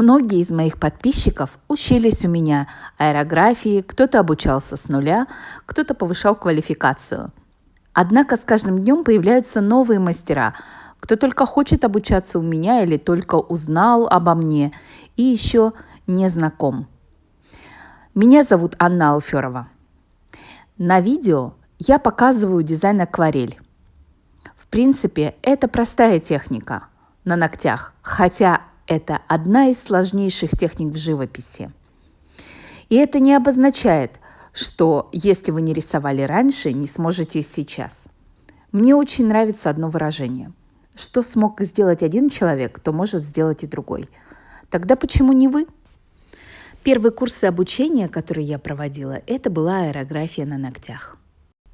Многие из моих подписчиков учились у меня аэрографии, кто-то обучался с нуля, кто-то повышал квалификацию. Однако с каждым днем появляются новые мастера, кто только хочет обучаться у меня или только узнал обо мне и еще не знаком. Меня зовут Анна Алферова. На видео я показываю дизайн акварель. В принципе, это простая техника на ногтях, хотя это одна из сложнейших техник в живописи. И это не обозначает, что если вы не рисовали раньше, не сможете сейчас. Мне очень нравится одно выражение. Что смог сделать один человек, то может сделать и другой. Тогда почему не вы? Первые курсы обучения, которые я проводила, это была аэрография на ногтях.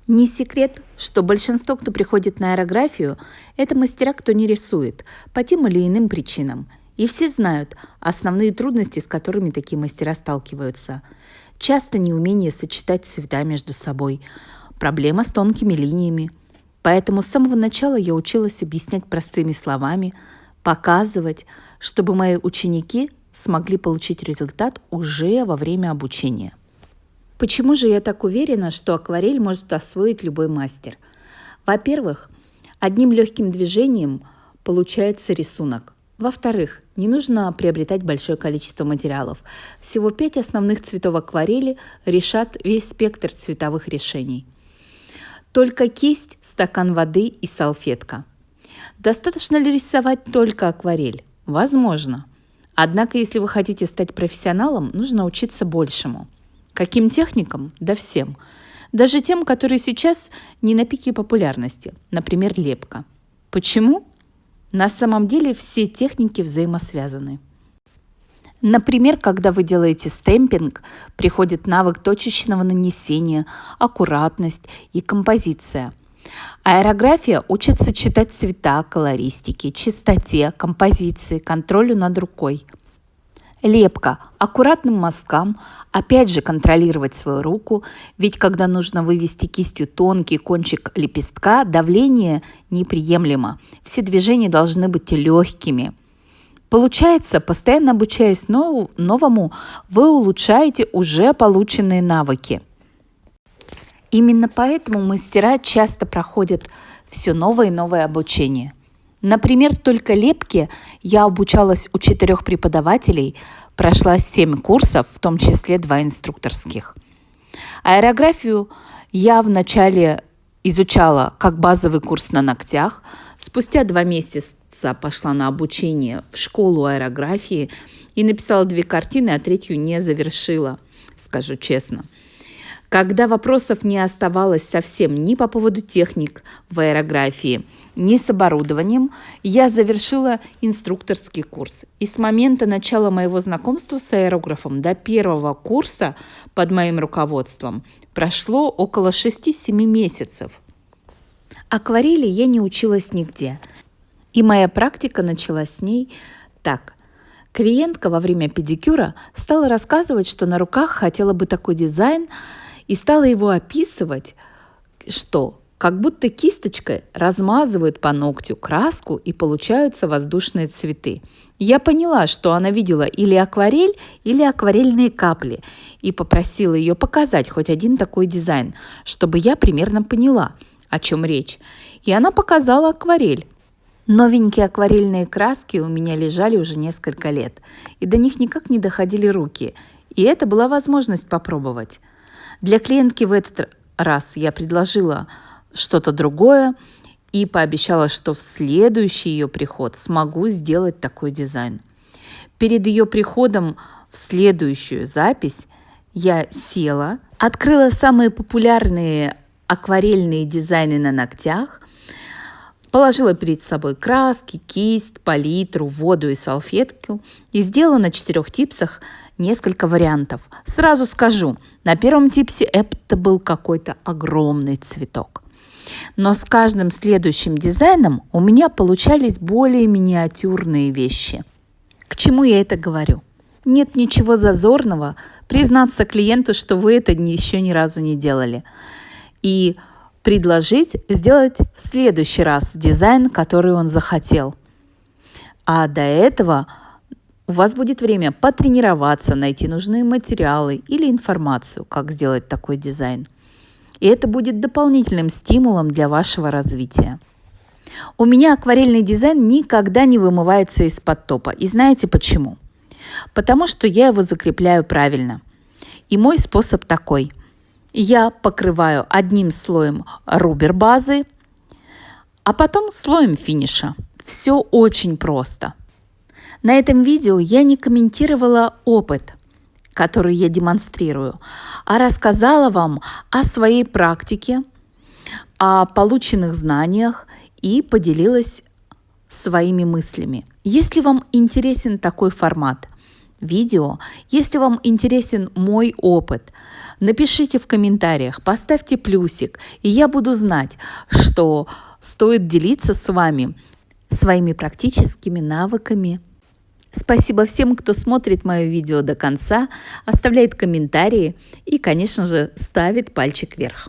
Не секрет, что большинство, кто приходит на аэрографию, это мастера, кто не рисует, по тем или иным причинам – и все знают основные трудности, с которыми такие мастера сталкиваются. Часто неумение сочетать цвета между собой, проблема с тонкими линиями. Поэтому с самого начала я училась объяснять простыми словами, показывать, чтобы мои ученики смогли получить результат уже во время обучения. Почему же я так уверена, что акварель может освоить любой мастер? Во-первых, одним легким движением получается рисунок. Во-вторых, не нужно приобретать большое количество материалов. Всего пять основных цветов акварели решат весь спектр цветовых решений. Только кисть, стакан воды и салфетка. Достаточно ли рисовать только акварель? Возможно. Однако, если вы хотите стать профессионалом, нужно учиться большему. Каким техникам? Да всем. Даже тем, которые сейчас не на пике популярности, например, лепка. Почему? На самом деле все техники взаимосвязаны. Например, когда вы делаете стемпинг, приходит навык точечного нанесения, аккуратность и композиция. Аэрография учится читать цвета, колористики, чистоте, композиции, контролю над рукой – Лепка. Аккуратным мазкам. Опять же контролировать свою руку, ведь когда нужно вывести кистью тонкий кончик лепестка, давление неприемлемо. Все движения должны быть легкими. Получается, постоянно обучаясь нов- новому, вы улучшаете уже полученные навыки. Именно поэтому мастера часто проходят все новое и новое обучение – Например, только лепке я обучалась у четырех преподавателей, прошла семь курсов, в том числе два инструкторских. Аэрографию я вначале изучала как базовый курс на ногтях. Спустя два месяца пошла на обучение в школу аэрографии и написала две картины, а третью не завершила, скажу честно. Когда вопросов не оставалось совсем ни по поводу техник в аэрографии – не с оборудованием, я завершила инструкторский курс. И с момента начала моего знакомства с аэрографом до первого курса под моим руководством прошло около 6-7 месяцев. Акварели я не училась нигде. И моя практика началась с ней так. Клиентка во время педикюра стала рассказывать, что на руках хотела бы такой дизайн, и стала его описывать, что как будто кисточкой размазывают по ногтю краску и получаются воздушные цветы. Я поняла, что она видела или акварель, или акварельные капли, и попросила ее показать хоть один такой дизайн, чтобы я примерно поняла, о чем речь. И она показала акварель. Новенькие акварельные краски у меня лежали уже несколько лет, и до них никак не доходили руки, и это была возможность попробовать. Для клиентки в этот раз я предложила что-то другое и пообещала, что в следующий ее приход смогу сделать такой дизайн. Перед ее приходом в следующую запись я села, открыла самые популярные акварельные дизайны на ногтях, положила перед собой краски, кисть, палитру, воду и салфетку и сделала на четырех типсах несколько вариантов. Сразу скажу, на первом типсе это был какой-то огромный цветок. Но с каждым следующим дизайном у меня получались более миниатюрные вещи. К чему я это говорю? Нет ничего зазорного признаться клиенту, что вы это еще ни разу не делали. И предложить сделать в следующий раз дизайн, который он захотел. А до этого У вас будет время потренироваться, найти нужные материалы или информацию, как сделать такой дизайн. И это будет дополнительным стимулом для вашего развития. У меня акварельный дизайн никогда не вымывается из-под топа. И знаете почему? Потому что я его закрепляю правильно. И мой способ такой. Я покрываю одним слоем рубер базы, а потом слоем финиша. Все очень просто – на этом видео я не комментировала опыт, который я демонстрирую, а рассказала вам о своей практике, о полученных знаниях и поделилась своими мыслями. Если вам интересен такой формат видео, если вам интересен мой опыт, напишите в комментариях, поставьте плюсик, и я буду знать, что стоит делиться с вами своими практическими навыками Спасибо всем, кто смотрит мое видео до конца, оставляет комментарии и, конечно же, ставит пальчик вверх.